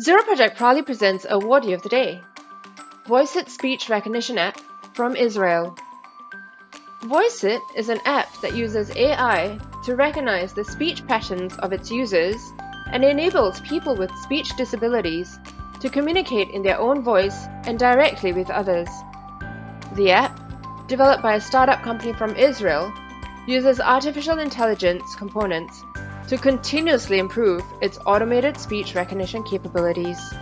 Zero Project proudly presents Awardee of the Day, Voiceitt Speech Recognition App from Israel. Voiceitt is an app that uses AI to recognize the speech patterns of its users and enables people with speech disabilities to communicate in their own voice and directly with others. The app, developed by a startup company from Israel, uses artificial intelligence components to continuously improve its automated speech recognition capabilities.